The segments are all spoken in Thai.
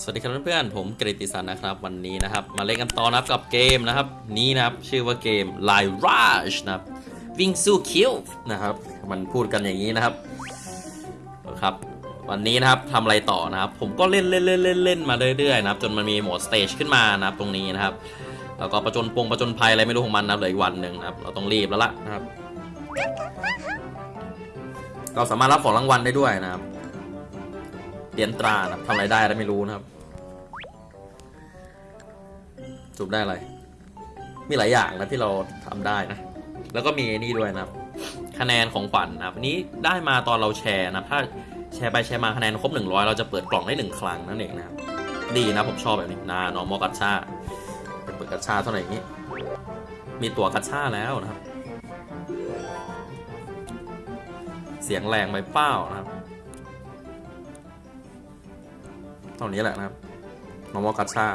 สวัสดีครับเพื่อนๆผมกฤติสันนะครับวันนี้นะครับ มาเล่นกันต่อนะครับกับเกมนะครับ นี้นะครับชื่อว่าเกม l i r a g e นะครับวิ่งสู้คิวนะครับมันพูดกันอย่างนี้นะครับครับวันนี้นะครับทำอะไรต่อนะครับ ผมก็เล่นเล่นเล่นเล่นเล่นมาเรื่อยๆนะครับจนมันมีโหมดสเตจขึ้นมานะครับตรงนี้นะครับแล้วก็ประจนปงประจนภัยอะไรไม่รู้ของมันนะเหลืออีกวันหนึ่งนะครับเราต้องรีบแล้วล่ะนะครับ เราสามารถรับของรางวัลได้ด้วยนะครับ เหรียญตรานะทำอะไรได้แล้วไม่รู้นะครับจุบได้อะไร มีหลายอย่างนะที่เราทำได้นะ แล้วก็มีนี่ด้วยนะครับ คะแนนของขวัญนะครับนนี้ได้มาตอนเราแชร์นะถ้าแชร์ไปแชร์มาคะแนนครบ 100 เราจะเปิดกล่องได้หนึ่งครั้งนั่นเองนะครับ ดีนะผมชอบแบบนี้นาน้องมอกัชชาเป็นเปิดกัชชาเท่าไหร่อย่างนี้ มีตัวกัชชาแล้วนะครับ เสียงแรงไปเป้านะครับ ท่านี้แหละนะครับนอมอกัชชา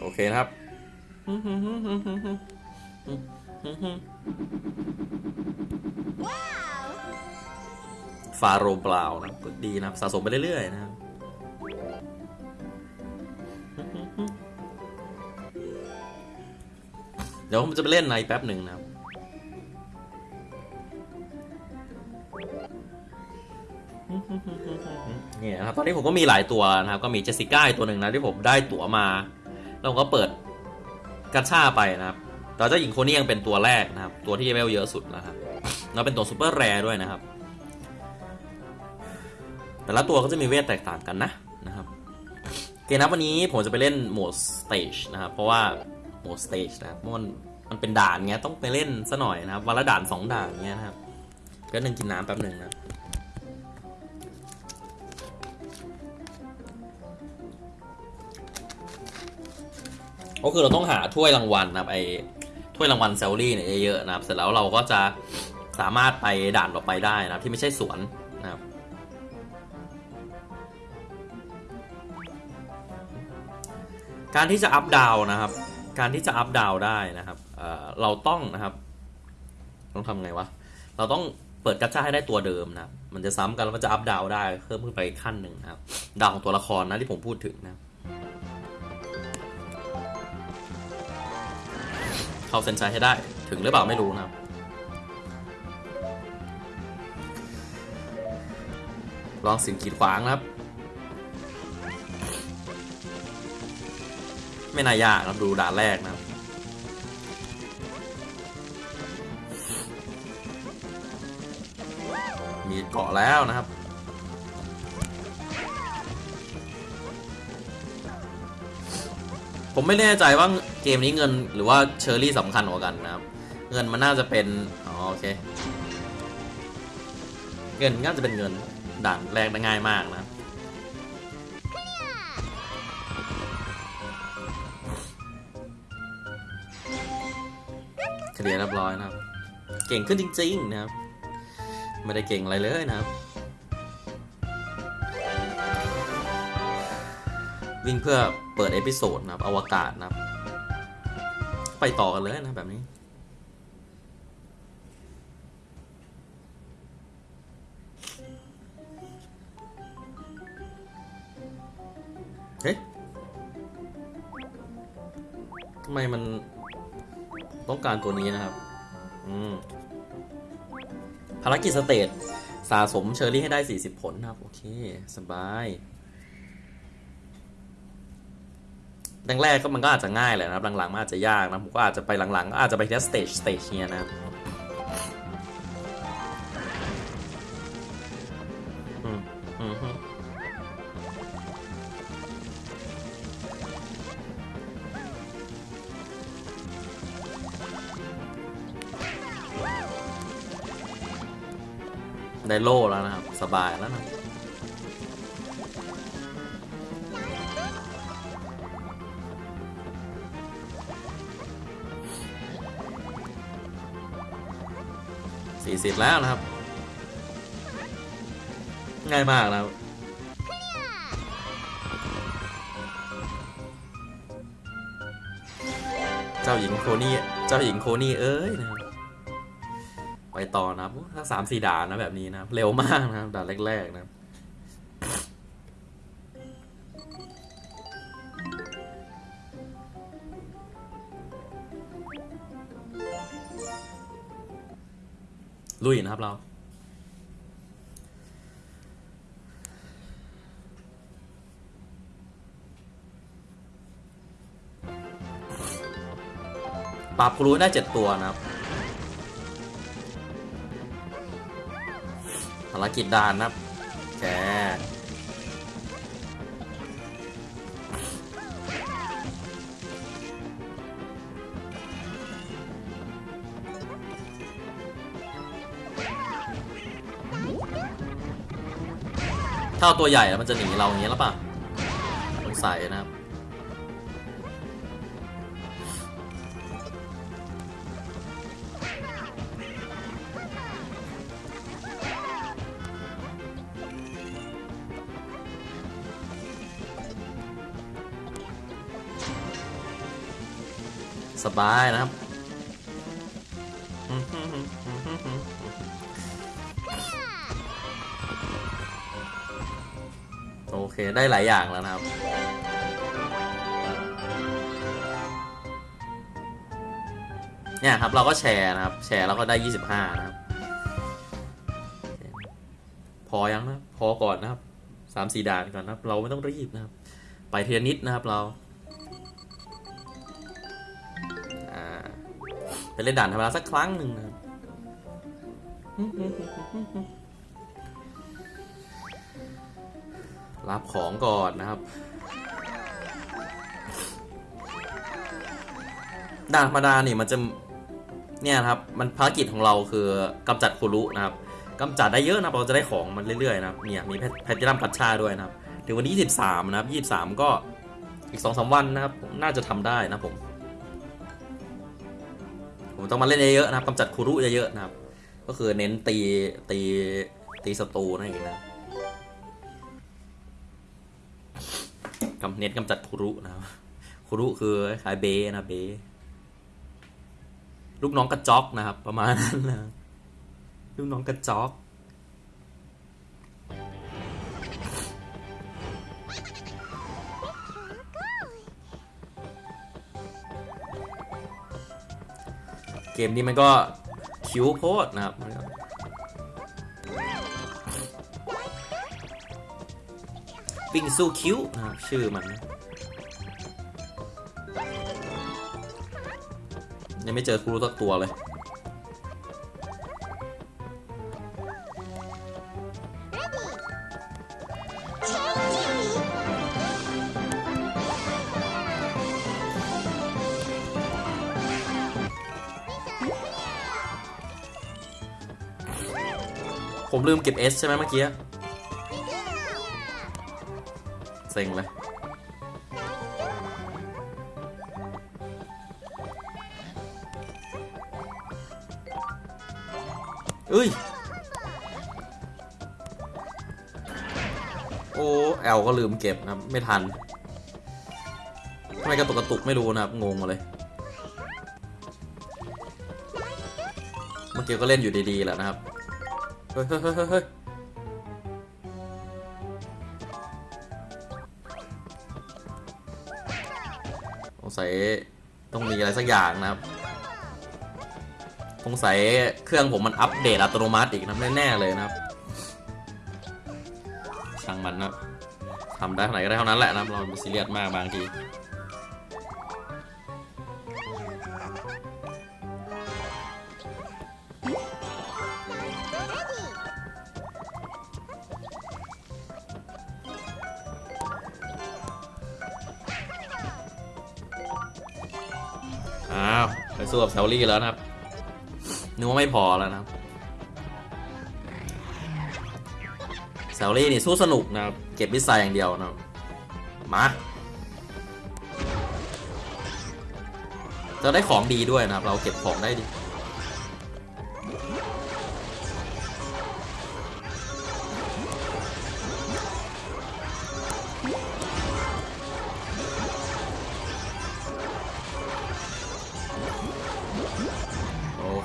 โอเคนะครับฟาโรบราวน์นะครับดีนะครับสะสมไปเรื่อยๆนะครับเดี๋ยวผมจะไปเล่นในแป๊บหนึ่งนะครับ เนี่ยนะครับตอนนี้ผมก็มีหลายตัวนะครับ ก็มีเจสสิก้าอีกตัวหนึ่งนะที่ผมได้ตั๋วมา แล้วก็เปิดกาชาไปนะครับเราเจ้าหญิงโคนี่ยังเป็นตัวแรกนะครับ ตัวที่เลเวลเยอะสุดนะครับแล้วเป็นตัว super rare ด้วยนะครับ แต่ละตัวก็จะมีเวทแตกต่างกันนะนะครับโอเคนะวันนี้ผมจะไปเล่นโหมด stage นะครับ เพราะว่าโหมด stage นะครับมันมันเป็นด่านเงี้ยต้องไปเล่นซะหน่อยนะครับวันละด่านสองด่านเงี้ยนะครับก็นึงกินน้ำแป๊บหนึ่งนะ ก็คือเราต้องหาถ้วยรางวัลนะครับไอถ้วยรางวัลแซลลี่เนี่ยเยอะๆนะครับ เสร็จแล้วเราก็จะสามารถไปด่านต่อไปได้นะครับที่ไม่ใช่สวนนะครับการที่จะอัพดาวนะครับ การที่จะอัพดาวได้นะครับเเราต้องนะครับต้องทำไงวะ เราต้องเปิดกัชชาให้ได้ตัวเดิมนะมันจะซ้ำกันแล้วมันจะอัพดาวได้เพิ่มขึ้นไปอีกขั้นหนึ่งนะครับ ดาวของตัวละครนะที่ผมพูดถึงนะครับ เข้าเส้นชัยให้ได้ ถึงหรือเปล่าไม่รู้นะครับ ลองสิ่งกีดขวางนะครับ ไม่น่ายากครับดูด่านแรกนะครับมีเกาะแล้วนะครับ ผมไม่แน่ใจว่าเกมนี้เงินหรือว่าเชอร์รี่สำคัญกว่ากันนะครับ เงินมันน่าจะเป็น อ๋อโอเค เงินน่าจะเป็นเงินด่านแรกได้ง่ายมากนะเคลียร์เรียบร้อยนะครับ เก่งขึ้นจริง ๆ นะครับ ไม่ได้เก่งอะไรเลยนะครับ วิ่งเพื่อเปิด episode นะครับอวกาศนะครับ ไปต่อกันเลยนะแบบนี้ เฮ้ยทำไมมันต้องการตัวนี้นะครับ อืม ภารกิจ stage สะสมเชอร์รี่ให้ได้ 40 ผลนะครับ โอเค สบาย แรกๆก็มันก็อาจจะง่ายแหละนะครับหลังๆมันอาจจะยากนะผมก็อาจจะไปหลังๆก็อาจจะไปทีละ stage stage เนี้ยนะครับได้โล่แล้วนะครับ สบายแล้วนะ สี่สิบแล้วนะครับ ง่ายมากนะครับเจ้าหญิงโคนี่เจ้าหญิงโคนี่เอ้ยนะครับไปต่อนะครับถ้าสามสี่ด่านนะแบบนี้นะครับ เร็วมากนะครับด่านแรกๆนะครับ ลุยนะครับเรา ปราบครูได้เจ็ดตัวนะครับภารกิจด่านนะครับแก ถ้าเอาตัวใหญ่แล้วมันจะหนีเราอย่างนี้แล้วป่ะสงสัยนะครับสบายนะครับ เคได้หลายอย่างแล้วนะครับ เนี่ยครับเราก็แชร์นะครับ แชร์แล้วก็ได้ 25 นะครับ พอยังนะพอก่อนนะครับสามสี่ด่านก่อนนะครับ เราไม่ต้องรีบนะครับ ไปเทียนิดนะครับเราอ่าไปเล่นด่านธรรมดาสักครั้งหนึ่งนะครับ รับของก่อนนะครับ ด่านธรรมดานี่มันจะเนี่ยนะครับ มันภารกิจของเราคือกำจัดคุรุนะครับกำจัดได้เยอะนะเราจะได้ของมันเรื่อยๆนะครับเนี่ยมีแพทตินัมกัชชาด้วยนะครับ ถึงวันที่23นะครับ 23 ก็อีก2อสวันนะครับน่าจะทำได้นะผม ผมต้องมาเล่นเยอะๆนะครับกำจัดคุรุเยอะๆนะครับ ก็คือเน้นตีตีตีศัตรูนั่นเองนะ กำเน้นกำจัดคุรุนะครับคุรุคือคล้ายเบนะเบลูกน้องกระจอกนะครับ ประมาณนั้นนะลูกน้องกระจอกเกมนี้มันก็คิวโพดนะครับ วิ่งสู้คิวนะครับชื่อมันยังไม่เจอครูสักตัวเลย ผมลืมเก็บ S ใช่ไหมเมื่อกี้ เซ็งเลยเอ้ย โอ้แอลก็ลืมเก็บนะครับไม่ทันทำไมกระตุกกระตุกไม่รู้นะครับงงมาเลย เมื่อกี้ก็เล่นอยู่ดีๆแหละนะครับ เฮ้ยเฮ้ยเฮ้ย สัยต้องมีอะไรสักอย่างนะครับสงสัยเครื่องผมมันอัปเดตอัตโนมัติอีกนะแน่ๆเลยนะครับช่างมันนะทำได้เท่าไหร่ก็ได้เท่านั้นแหละนะครับเราซีเรียสมากบางที อ้าวไปสู้กับแซลลี่แล้วนะครับนึกว่าไม่พอแล้วนะครับแซลลี่นี่สู้สนุกนะครับ เก็บมิสไซอย่างเดียวนะครับ มาจะได้ของดีด้วยนะครับ เราเก็บของได้ดี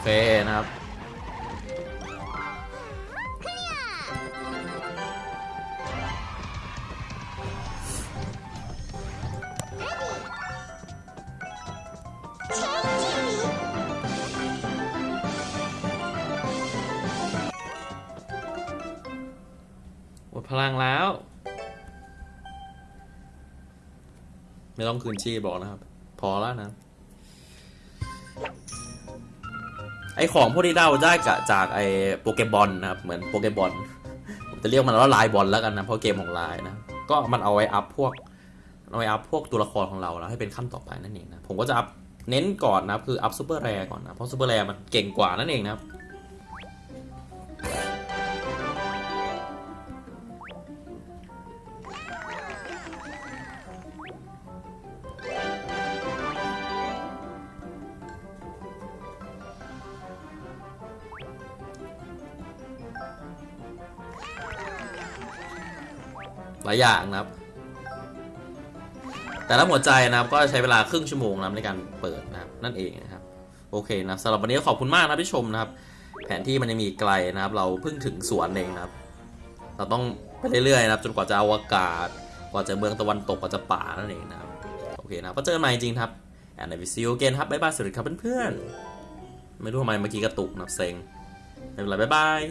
เคนะครับ หมดพลังแล้ว ไม่ต้องคืนชีพบอกนะครับ พอแล้วนะ ไอของพวกที่ได้ได้กะจากไอโปเกบอลนะครับ เหมือนโปเกบอลผมจะเรียกมันว่าลายบอลแล้วกันนะ เพราะเกมของลายนะ ก็มันเอาไว้อัพพวกเอาไว้อัพพวกตัวละครของเราแล้วให้เป็นขั้นต่อไปนั่นเองนะ ผมก็จะอัพเน้นก่อนนะครับ คืออัพ super rare ก่อนนะ เพราะ super rare มันเก่งกว่านั่นเองนะครับ หลายอย่างนะครับ แต่ละหัวใจนะครับก็ใช้เวลาครึ่งชั่วโมงนะครับในการเปิดนะครับนั่นเองนะครับ โอเคนะสำหรับวันนี้ขอบคุณมากนะที่ชมนะครับ แผนที่มันยังมีไกลนะครับ เราเพิ่งถึงสวนเองนะครับ เราต้องไปเรื่อยๆนะครับ จนกว่าจะอวกาศ กว่าจะเมืองตะวันตกกว่าจะป่านั่นเองนะครับโอเคนะก็เจอกันใหม่จริงครับ and I will see you again ครับบ๊ายบายสวัสดีครับเพื่อนๆไม่รู้ทำไมเมื่อกี้กระตุกนะครับเซ็งไม่เป็นไรบ๊ายบาย